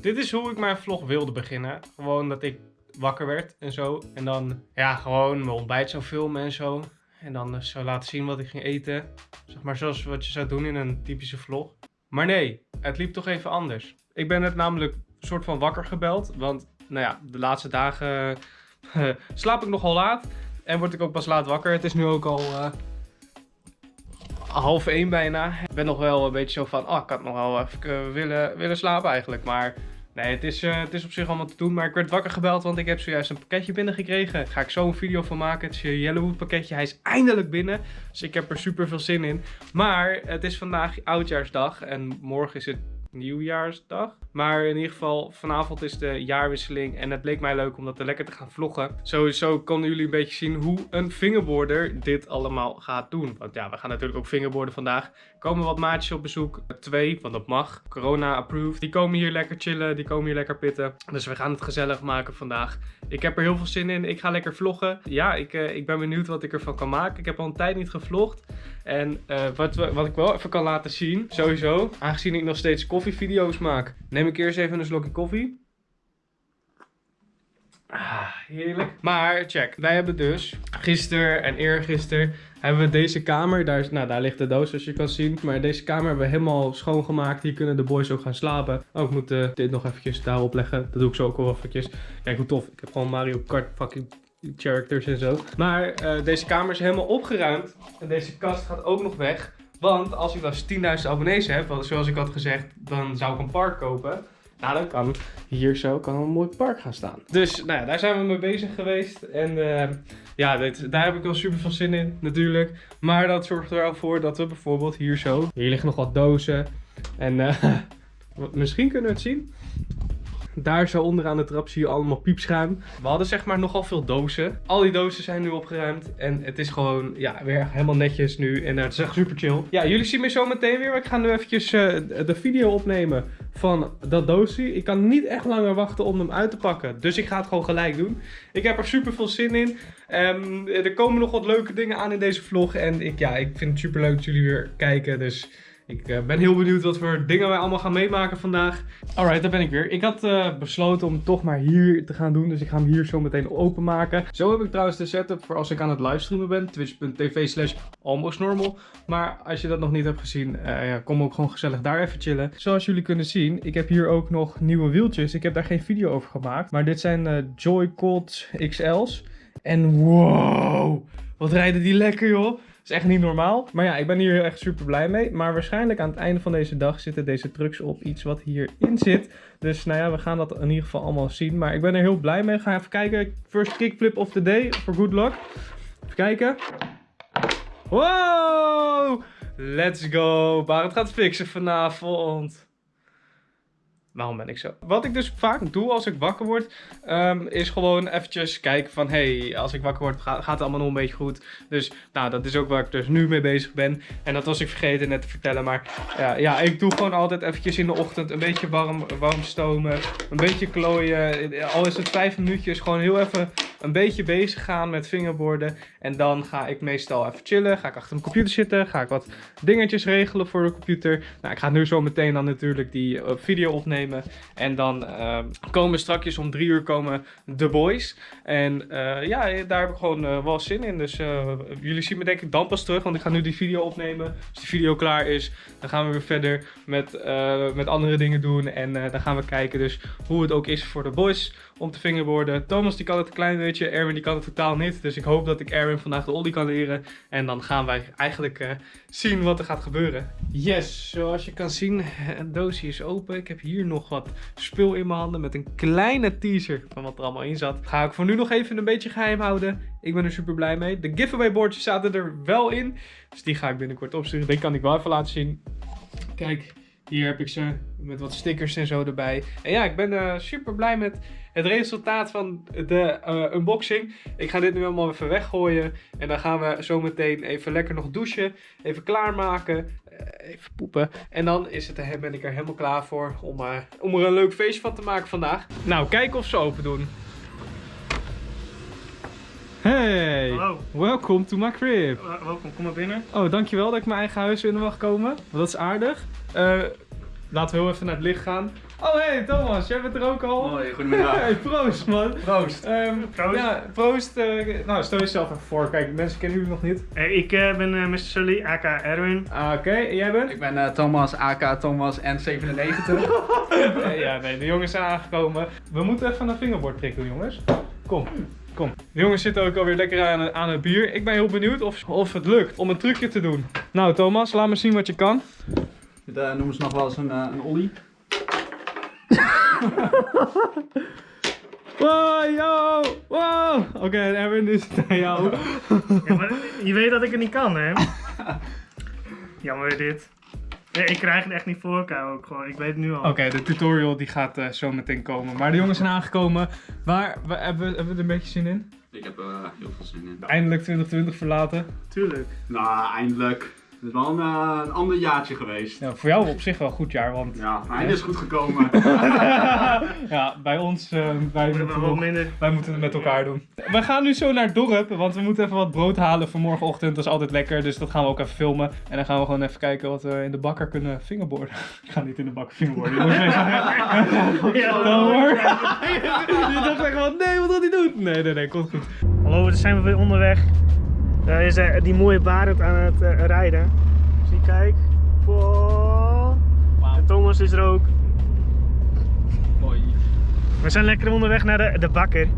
Dit is hoe ik mijn vlog wilde beginnen. Gewoon dat ik wakker werd en zo. En dan ja, gewoon mijn ontbijt zou filmen en zo. En dan eh, zou laten zien wat ik ging eten. Zeg maar zoals wat je zou doen in een typische vlog. Maar nee, het liep toch even anders. Ik ben net namelijk soort van wakker gebeld. Want nou ja, de laatste dagen eh, slaap ik nogal laat. En word ik ook pas laat wakker. Het is nu ook al eh, half één bijna. Ik ben nog wel een beetje zo van, ah, ik had nog wel even eh, willen, willen slapen eigenlijk. Maar nee, het is, eh, het is op zich allemaal te doen. Maar ik werd wakker gebeld, want ik heb zojuist een pakketje binnengekregen. Daar ga ik zo een video van maken. Het is een Yellowwood pakketje. Hij is eindelijk binnen. Dus ik heb er super veel zin in. Maar het is vandaag oudjaarsdag en morgen is het nieuwjaarsdag. Maar in ieder geval, vanavond is de jaarwisseling. En het bleek mij leuk om dat er lekker te gaan vloggen. Sowieso konden jullie een beetje zien hoe een fingerboarder dit allemaal gaat doen. Want ja, we gaan natuurlijk ook fingerboarden vandaag. Komen wat maatjes op bezoek. Twee, want dat mag. Corona approved. Die komen hier lekker chillen. Die komen hier lekker pitten. Dus we gaan het gezellig maken vandaag. Ik heb er heel veel zin in. Ik ga lekker vloggen. Ja, ik, uh, ik ben benieuwd wat ik ervan kan maken. Ik heb al een tijd niet gevlogd. En uh, wat, wat ik wel even kan laten zien, sowieso, aangezien ik nog steeds koffievideo's maak, neem ik eerst even een slokje koffie. Ah, heerlijk. Maar check, wij hebben dus gisteren en eergisteren hebben we deze kamer, daar, is, nou, daar ligt de doos zoals je kan zien. Maar deze kamer hebben we helemaal schoongemaakt. Hier kunnen de boys ook gaan slapen. Oh, ik moet uh, dit nog eventjes daarop leggen. Dat doe ik zo ook wel eventjes. Kijk hoe tof. Ik heb gewoon Mario Kart fucking characters en zo. Maar uh, deze kamer is helemaal opgeruimd. En deze kast gaat ook nog weg. Want als ik dan 10.000 abonnees heb, zoals ik had gezegd, dan zou ik een park kopen. Nou, dan kan hier zo kan een mooi park gaan staan. Dus nou ja, daar zijn we mee bezig geweest. En uh, ja, dit, daar heb ik wel super veel zin in, natuurlijk. Maar dat zorgt er wel voor dat we bijvoorbeeld hier zo... Hier liggen nog wat dozen. En uh, misschien kunnen we het zien. Daar zo onderaan de trap zie je allemaal piepschuim. We hadden zeg maar nogal veel dozen. Al die dozen zijn nu opgeruimd. En het is gewoon ja, weer helemaal netjes nu. En uh, het is echt super chill. Ja, jullie zien me zo meteen weer. Ik ga nu eventjes uh, de video opnemen van dat doosje. Ik kan niet echt langer wachten om hem uit te pakken. Dus ik ga het gewoon gelijk doen. Ik heb er super veel zin in. Um, er komen nog wat leuke dingen aan in deze vlog. En ik, ja, ik vind het super leuk dat jullie weer kijken. Dus... Ik uh, ben heel benieuwd wat voor dingen wij allemaal gaan meemaken vandaag. Alright, daar ben ik weer. Ik had uh, besloten om toch maar hier te gaan doen. Dus ik ga hem hier zo meteen openmaken. Zo heb ik trouwens de setup voor als ik aan het livestreamen ben. Twitch.tv slash almostnormal. Maar als je dat nog niet hebt gezien, uh, ja, kom ook gewoon gezellig daar even chillen. Zoals jullie kunnen zien, ik heb hier ook nog nieuwe wieltjes. Ik heb daar geen video over gemaakt. Maar dit zijn Joy Colts XL's. En wow, wat rijden die lekker joh is echt niet normaal. Maar ja, ik ben hier echt super blij mee. Maar waarschijnlijk aan het einde van deze dag zitten deze trucks op iets wat hierin zit. Dus nou ja, we gaan dat in ieder geval allemaal zien. Maar ik ben er heel blij mee. Ga even kijken. First kickflip of the day. Voor good luck. Even kijken. Wow! Let's go. Barend gaat fixen vanavond. Waarom ben ik zo? Wat ik dus vaak doe als ik wakker word, um, is gewoon eventjes kijken van, hey, als ik wakker word, gaat, het allemaal nog een beetje goed. Dus, nou, dat is ook waar ik dus nu mee bezig ben. En dat was ik vergeten net te vertellen, maar ja, ja ik doe gewoon altijd eventjes in de ochtend een beetje warm, warm stomen, een beetje klooien. Al is het vijf minuutjes, gewoon heel even een beetje bezig gaan met fingerboarden. En dan ga ik meestal even chillen, ga ik achter mijn computer zitten, ga ik wat dingetjes regelen voor de computer. Nou, ik ga nu zo meteen dan natuurlijk die uh, video opnemen. En dan uh, komen straks om drie uur komen de boys. En uh, ja, daar heb ik gewoon uh, wel zin in. Dus jullie zien me denk ik dan pas terug. Want ik ga nu die video opnemen. Als die video klaar is, dan gaan we weer verder met, met andere dingen doen. En dan gaan we kijken dus hoe het ook is voor de boys om te fingerboarden. Thomas die kan het een klein beetje, Erwin die kan het totaal niet. Dus ik hoop dat ik Erwin vandaag de ollie kan leren. En dan gaan wij eigenlijk uh, zien wat er gaat gebeuren. Yes, zoals je kan zien, het doosje is open. Ik heb hier nog wat spul in mijn handen met een kleine teaser van wat er allemaal in zat. Ga ik voor nu nog even een beetje geheim houden. Ik ben er super blij mee. De giveaway boardjes zaten er wel in. Dus die ga ik binnenkort opsturen. Die kan ik wel even laten zien. Kijk, hier heb ik ze met wat stickers en zo erbij. En ja, ik ben uh, super blij met het resultaat van de uh, unboxing. Ik ga dit nu allemaal even weggooien. En dan gaan we zo meteen even lekker nog douchen. Even klaarmaken. Uh, even poepen. En dan is het, ben ik er helemaal klaar voor om, om er een leuk feestje van te maken vandaag. Nou, kijken of ze open doen. Hey, Hallo. welcome to my crib. Welkom, kom maar binnen. Oh, dankjewel dat ik mijn eigen huis binnen mag komen. Dat is aardig. Laten we heel even naar het licht gaan. Oh hey Thomas, jij bent er ook al. Hoi, goedemiddag. Hey, proost man. Proost. Ehm, Proost. Ja, proost. eh, nou, stel jezelf even voor. Kijk, mensen kennen jullie nog niet. Hey, ik eh, ben eh, Mr. Sully, aka Erwin. Ah, Oké, en jij bent? Ik ben eh, Thomas, AK Thomas N97. Eh, ja, nee, de jongens zijn aangekomen. We moeten even een vingerbord prikken, jongens. Kom, kom. De jongens zitten ook alweer lekker aan, aan het bier. Ik ben heel benieuwd of, of het lukt om een trucje te doen. Nou, Thomas, laat me zien wat je kan. Dit eh, noemen ze nog wel eens een, eh, een ollie. Wow, yo, wow. Oké, Erwin, is het aan jou. Ja, maar je weet dat ik het niet kan, hè? Jammer dit. Nee, ik krijg het echt niet voor elkaar ook gewoon. Ik weet het nu al. Oké, de tutorial die gaat eh, zo meteen komen. Maar de jongens zijn aangekomen. Waar, waar hebben, we, hebben we er een beetje zin in? Ik heb er heel veel zin in. Eindelijk 2020 verlaten. Tuurlijk. Nou, eindelijk. Het is wel een, eh, een ander jaartje geweest. Ja, voor jou op zich wel een goed jaar, want Ja, einde is goed gekomen. ja, bij ons, eh, wij, moeten wel nog- minder. wij moeten het met elkaar doen. We gaan nu zo naar het dorp, want we moeten even wat brood halen voor morgenochtend. Dat is altijd lekker, dus dat gaan we ook even filmen. En dan gaan we gewoon even kijken wat we in de bakker kunnen fingerborden. Ik ga niet in de bakker fingerborden, jongens. Ja, Dan hoor. Je dacht echt van, nee, wat wil hij doen? Nee, nee, nee, komt goed. Hallo, we zijn weer onderweg. Daar is eh, die mooie Barend aan het eh, rijden. Zie, kijk. Wow. En Thomas is er ook. Mooi. We zijn lekker onderweg naar de, de bakker.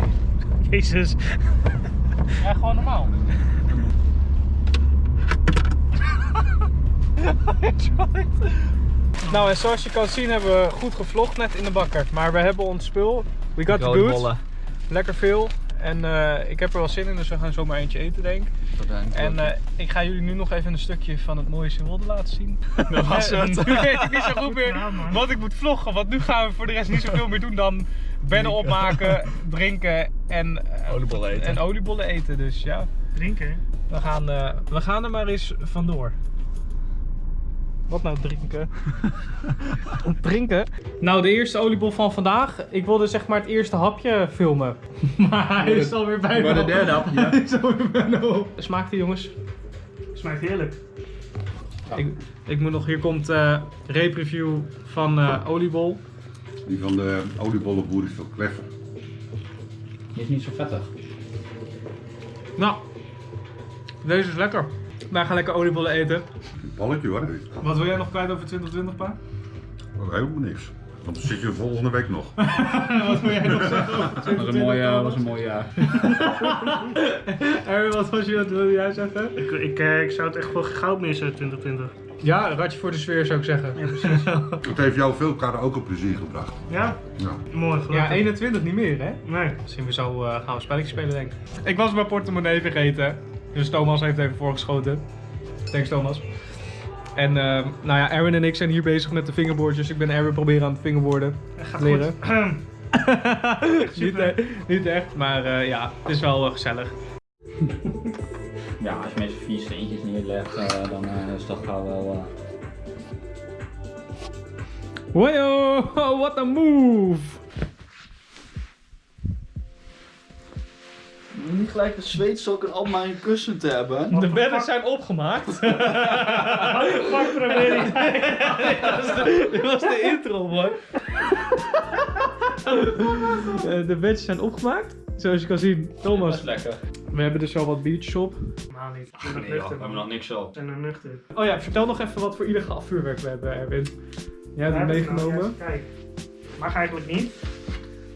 Jezus. Ja, gewoon normaal. nou, en zoals je kan zien hebben we goed gevlogd net in de bakker. Maar we hebben ons spul. We got the goods. Lekker veel. En eh, ik heb er wel zin in, dus we gaan zomaar eentje eten, denk ik. En eh, ik ga jullie nu nog even een stukje van het mooie Zeewolde laten zien. Dat was En het. Nu weet ik niet zo goed meer wat ik moet vloggen. Want nu gaan we voor de rest niet zoveel meer doen dan bennen opmaken, drinken en, eh, Oliebollen eten. en oliebollen eten. Dus ja, Drinken. we gaan, eh, we gaan er maar eens vandoor. Wat nou drinken? drinken? Nou, de eerste oliebol van vandaag. Ik wilde zeg maar het eerste hapje filmen. Maar hij is alweer bijna Maar de derde hapje. Hij is alweer bijna op. Smaakt die jongens? Smaakt heerlijk. Ik, ik moet nog, hier komt eh reep-review van eh oliebol. Die van de oliebollenboer is veel kleffer. Die is niet zo vettig. Nou, deze is lekker. Wij gaan lekker oliebollen eten. Balletje hoor. Wat wil jij nog kwijt over 2020, pa? Oh, helemaal niks. Want dan zit je volgende week nog. wat wil jij nog zeggen over 2020? Dat was een mooi, eh, was een mooi jaar. Erwin, wat was je, wat wilde jij zeggen? Ik, ik, eh, ik zou het echt wel goud missen 2020. Ja, een ratje voor de sfeer zou ik zeggen. Ja, precies. Het heeft jou veel karaoke plezier gebracht. Ja? Ja. Mooi, gelukkig. Ja, 21 niet meer, hè? Nee. Misschien we zo eh, gaan we spelletjes spelen, denk ik. Ik was mijn portemonnee vergeten. Dus Thomas heeft even voorgeschoten. Thanks, Thomas. En eh, nou ja, Erwin en ik zijn hier bezig met de fingerboardjes. Ik ben Erwin proberen aan het fingerboarden. Gaat Leren. goed. niet, e- niet echt, maar eh, ja, het is wel eh, gezellig. Ja, als je mensen vier steentjes neerlegt, eh, dan eh, is dat gauw wel. Oh, what a move! Niet gelijk de zweetsokken op mijn kussen te hebben. De bedden zijn opgemaakt. Fuck probleem. Dit was de intro, man. Eh, de bedjes zijn opgemaakt. Zoals je kan zien, Thomas. lekker. We hebben dus wel wat biertjes op. Niet. Ik ben nog Nee, joh, we hebben nog niks op. Ben nog nuchter. Oh ja, vertel nog even wat voor illegaal vuurwerk we hebben, Erwin. Jij hebt het nou- meegenomen. ja, Kijk. Mag eigenlijk niet.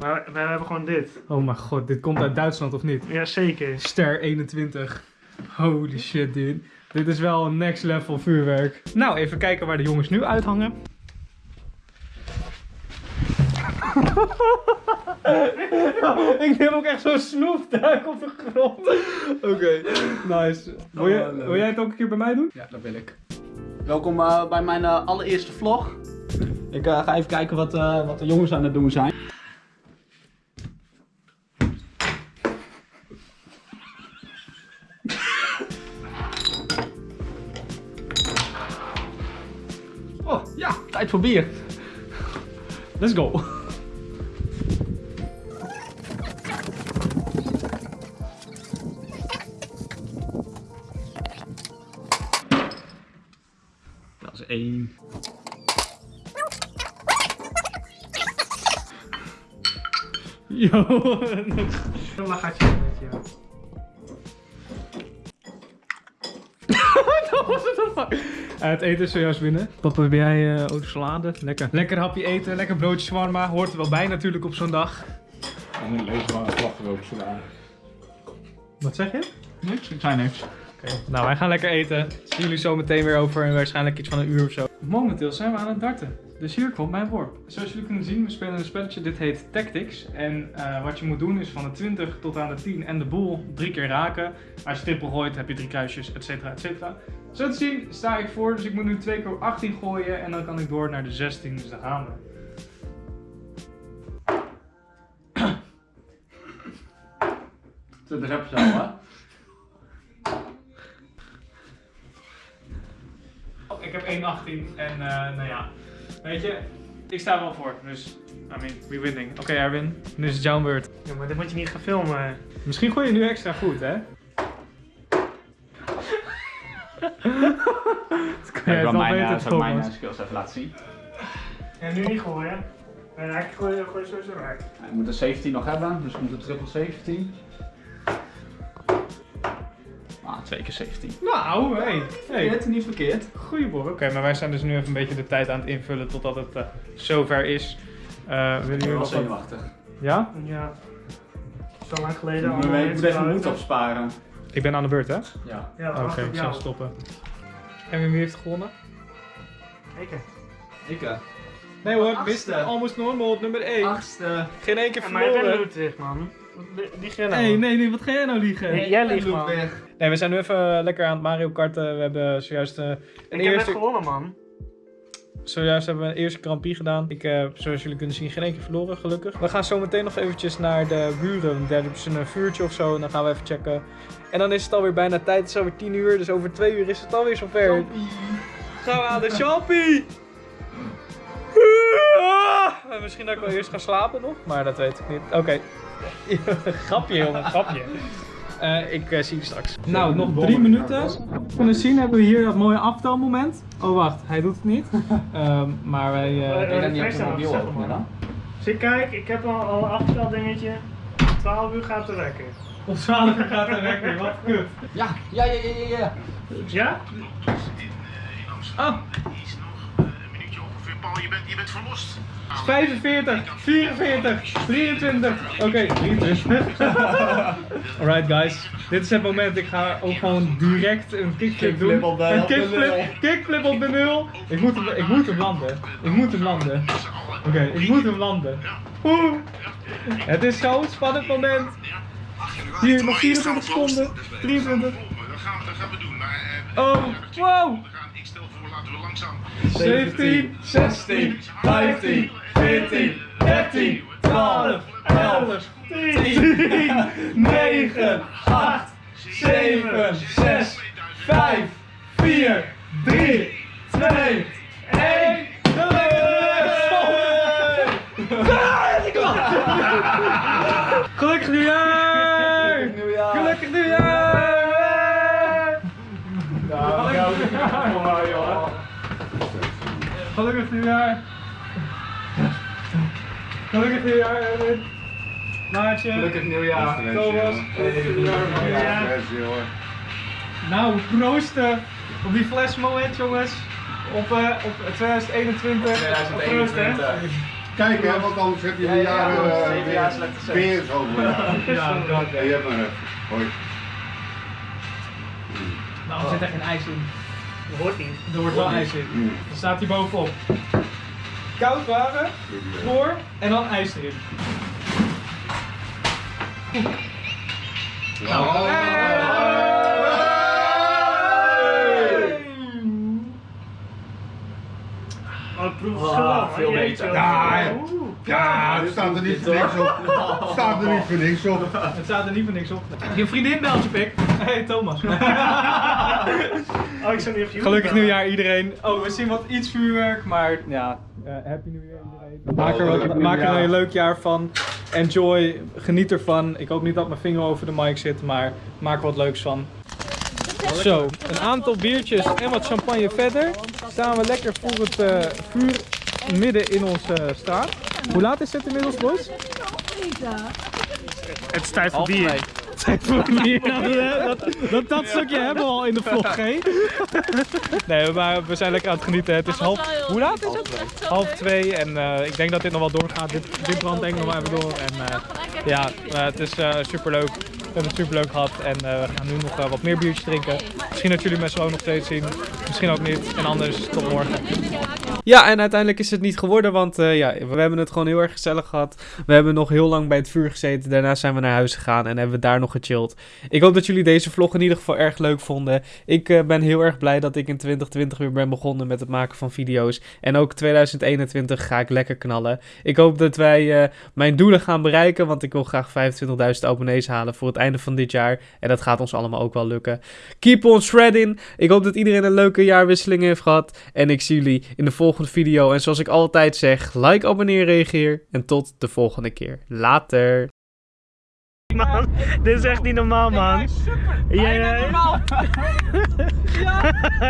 Maar we hebben gewoon dit. Oh mijn god, dit komt uit Duitsland of niet? Jazeker. Ster 21. Holy shit, dude. Dit is wel een next level vuurwerk. Nou, even kijken waar de jongens nu uithangen. Ik neem ook echt zo'n snoefduik op de grond. Oké, nice. Wil, jij, Oh, wil jij het ook een keer bij mij doen? Ja, dat wil ik. Welkom eh, bij mijn eh, allereerste vlog. Ik eh, ga even kijken wat, eh, wat de jongens aan het doen zijn. Tijd voor. Let's go. Dat is één. Yo, een lachertje met jou. Was het? Eh, het eten is zojuist binnen. Papa, ben jij eh ook salade? Lekker. Lekker hapje eten, lekker broodje shawarma. Hoort er wel bij natuurlijk op zo'n dag. En een lezen van een slagroom sla. Wat zeg je? Niks, ik zei niks. Oké, nou wij gaan lekker eten. Zien jullie zo meteen weer over en waarschijnlijk iets van een uur of zo. Momenteel zijn we aan het darten. Dus hier komt mijn worp. Zoals jullie kunnen zien, we spelen een spelletje. Dit heet Tactics. En eh, wat je moet doen is van de 20 tot aan de 10 en de boel drie keer raken. Als je triple gooit heb je drie kruisjes, et cetera, et cetera. Zo te zien sta ik voor, dus ik moet nu twee keer 18 gooien en dan kan ik door naar de 16. Dus daar gaan we. Heb je zo, hè? Oh, ik heb 1,18 en eh, nou ja, weet je, ik sta wel voor. Dus, I mean, we winning. Oké Erwin, nu is het jouw beurt. Ja, maar dit moet je niet gaan filmen. Misschien gooi je nu extra goed, hè? Dat kan jij Ik wil wel mijn, ik mijn eh, skills even laten zien. Ja, nu niet gooien. En ik gooi, gooi sowieso raak. Ik moet een 17 nog hebben, dus ik moet een triple 17. Ah, twee keer 17. Nou, hey. hey. Verkeerd, niet verkeerd. Oké, maar wij zijn dus nu even een beetje de tijd aan het invullen totdat het eh, zover is. Eh willen Ik jullie ben wel nog wat? zenuwachtig. Ja? Ja. Zo lang geleden Ik allemaal moet mensen even moed opsparen. Ik ben aan de beurt, hè? Oké, Ja. Ja, op ik zal stoppen. En wie heeft gewonnen? Ik. Ik, eh. Nee hoor. Mr. Almost Normal op nummer 1. Achtste. Geen één keer Ja, maar jij bent verloren. Ludwig, man. Lieg jij nou? Nee, nee, nee, wat ga jij nou liegen? Nee, jij liegt, man. Nee, we zijn nu even lekker aan het Mario karten. We hebben zojuist, eh, een Ik heb net gewonnen, man. Zojuist hebben we een eerste Prix gedaan. Ik heb, zoals jullie kunnen zien, geen keer verloren, gelukkig. We gaan zo meteen nog eventjes naar de buren. Daar hebben ze een vuurtje of zo en dan gaan we even checken. En dan is het alweer bijna tijd. Het is alweer 10 uur, dus over 2 uur is het alweer zover. Gaan we aan de Champie! Ah, Misschien dat ik wel eerst ga slapen nog, maar dat weet ik niet. Oké. grapje, jongen, grapje. Eh, ik eh, zie je straks. Nou, nog drie minuten. Kunnen zien hebben we hier dat mooie aftelmoment. Oh, wacht, hij doet het niet. Ehm, maar wij. eh, Ik ben niet op je mobiel openen dan? Zie, kijk, ik heb al, al een afgestel dingetje. 12 uur gaat de wekker. Op 12 uur gaat weg weer, wat kut. Ja, ja, ja, ja, ja, ja. Ja? Ah, Is nog eh, een minuutje ongeveer. Paul, je bent, je bent verlost. 45, 44, 23. Oké, 23. Alright guys, dit is het moment. Ik ga ook gewoon direct een kickflip doen. Kickflip een kickflip, op de nul. Ik moet hem, ik moet hem landen. Ik moet hem landen. Oké, ik moet hem landen. Oeh. Het is zo'n spannend moment. Hier, nog 24 seconden. 23. Dat gaan, we- dat gaan we doen. Maar, eh, Oh, wow. Stel voor, laten we langzaam. 17, 16, 15, 14, 13, 12, 11, 10, 9, 8, 7, 6, 5, 4, 3, 2, Gelukkig nieuwjaar! Gelukkig nieuwjaar, Erwin! Maartje! Gelukkig nieuwjaar. Thomas! Gelukkig nieuwjaar! Nou, proosten op die flesmoment, jongens! Op, eh, op 2021. 2021. Kijk hè, want anders heb je Ja, een ja, jaar ja, eh, jaar slechte seks. weer zo. Ja, dat. Er zit er geen ijs in. Dat hoort niet. Er wordt wel ijs in. Mm. Dan staat hij bovenop. Koud water, voor en dan ijs erin. Oh, ik proef het Ah, veel beter. wat- Ja, Oeh. Ja, er staat er niet voor niks op. Er staat er niet voor niks op. Het staat er niet voor niks op. Je vriendin belt je pik. Hey Thomas. Oh, ik zou niet Gelukkig nieuwjaar iedereen. Oh, we zien wat iets vuurwerk, maar ja, eh, happy nieuwjaar iedereen. Maak er, wat, maak er een leuk jaar van. Enjoy, geniet ervan. Ik hoop niet dat mijn vinger over de mic zit, maar maak er wat leuks van. Zo, een aantal biertjes en wat champagne verder. Staan we lekker voor het eh, vuur midden in onze straat. Hoe laat is het inmiddels, boys? Het is tijd voor bier. twee. dat, dat, dat stukje hebben we al in de vlog, hè? Nee, maar we zijn lekker aan het genieten. Het is half... Hoe laat is het? Half twee en eh, ik denk dat dit nog wel doorgaat. Dit, dit brandt denk ik nog wel even door. En eh, ja, eh, het is super superleuk. We hebben het superleuk gehad en eh, we gaan nu nog eh, wat meer biertjes drinken. Misschien dat jullie me zo nog steeds zien. Misschien ook niet. En anders tot morgen. Ja, en uiteindelijk is het niet geworden, want eh, ja, we hebben het gewoon heel erg gezellig gehad. We hebben nog heel lang bij het vuur gezeten. Daarna zijn we naar huis gegaan en hebben we daar nog gechilled. Ik hoop dat jullie deze vlog in ieder geval erg leuk vonden. Ik ben heel erg blij dat ik in 2020 weer ben begonnen met het maken van video's. En ook 2021 ga ik lekker knallen. Ik hoop dat wij mijn doelen gaan bereiken, want ik wil graag 25.000 abonnees halen voor het einde van dit jaar. En dat gaat ons allemaal ook wel lukken. Keep on shredding. Ik hoop dat iedereen een leuke jaarwisseling heeft gehad. En ik zie jullie in de volgende video. En zoals ik altijd zeg, like, abonneer, reageer. En tot de volgende keer. Later. Man, dit is echt niet normaal, man. Jij,